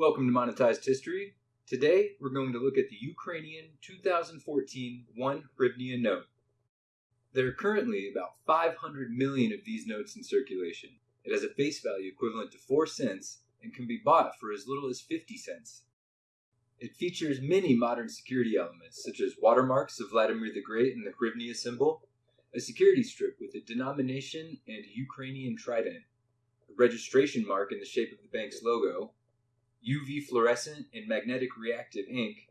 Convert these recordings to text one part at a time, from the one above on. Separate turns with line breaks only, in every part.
Welcome to Monetized History. Today, we're going to look at the Ukrainian 2014 1 hryvnia note. There are currently about 500 million of these notes in circulation. It has a face value equivalent to 4 cents and can be bought for as little as 50 cents. It features many modern security elements, such as watermarks of Vladimir the Great and the hryvnia symbol, a security strip with a denomination and Ukrainian trident, a registration mark in the shape of the bank's logo, UV fluorescent and magnetic reactive ink,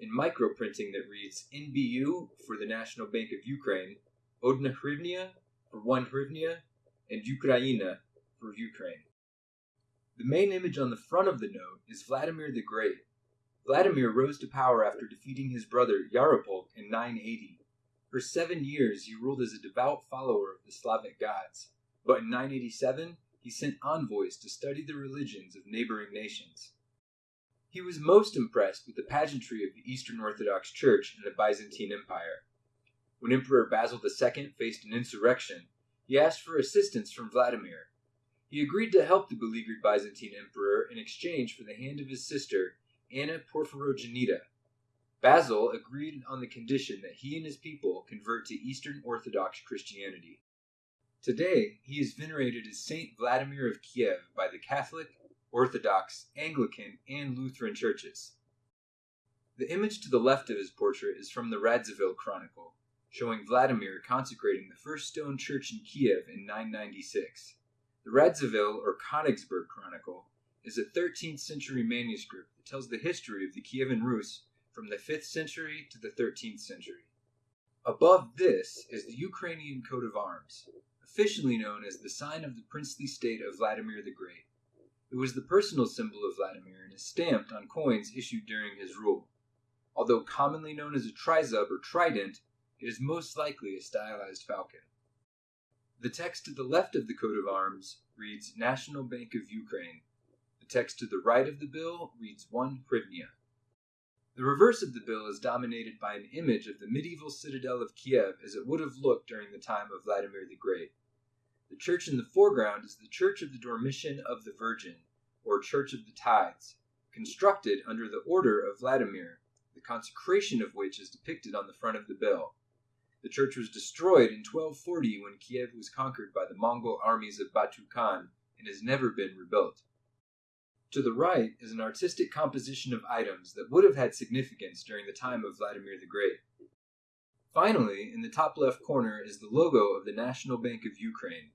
and microprinting that reads NBU for the National Bank of Ukraine, Odna hryvnia for one hryvnia, and Ukraina for Ukraine. The main image on the front of the note is Vladimir the Great. Vladimir rose to power after defeating his brother Yaropolk in 980. For seven years, he ruled as a devout follower of the Slavic gods, but in 987, he sent envoys to study the religions of neighboring nations. He was most impressed with the pageantry of the Eastern Orthodox Church in the Byzantine Empire. When Emperor Basil II faced an insurrection, he asked for assistance from Vladimir. He agreed to help the beleaguered Byzantine emperor in exchange for the hand of his sister, Anna Porphyrogenita. Basil agreed on the condition that he and his people convert to Eastern Orthodox Christianity. Today, he is venerated as Saint Vladimir of Kiev by the Catholic, Orthodox, Anglican, and Lutheran churches. The image to the left of his portrait is from the Radziwill Chronicle, showing Vladimir consecrating the first stone church in Kiev in 996. The Radziwill or Königsberg Chronicle is a 13th century manuscript that tells the history of the Kievan Rus from the 5th century to the 13th century. Above this is the Ukrainian coat of arms, officially known as the sign of the princely state of Vladimir the Great. It was the personal symbol of Vladimir and is stamped on coins issued during his rule. Although commonly known as a trizub or trident, it is most likely a stylized falcon. The text to the left of the coat of arms reads National Bank of Ukraine. The text to the right of the bill reads 1 hryvnia. The reverse of the bill is dominated by an image of the medieval citadel of Kiev as it would have looked during the time of Vladimir the Great. The church in the foreground is the Church of the Dormition of the Virgin, or Church of the Tithes, constructed under the order of Vladimir, the consecration of which is depicted on the front of the bill. The church was destroyed in 1240 when Kiev was conquered by the Mongol armies of Batu Khan and has never been rebuilt. To the right is an artistic composition of items that would have had significance during the time of Vladimir the Great. Finally, in the top left corner is the logo of the National Bank of Ukraine.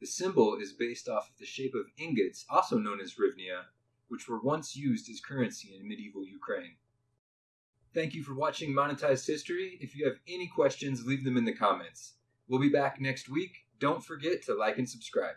The symbol is based off of the shape of ingots, also known as hryvnia, which were once used as currency in medieval Ukraine. Thank you for watching Monetized History. If you have any questions, leave them in the comments. We'll be back next week. Don't forget to like and subscribe.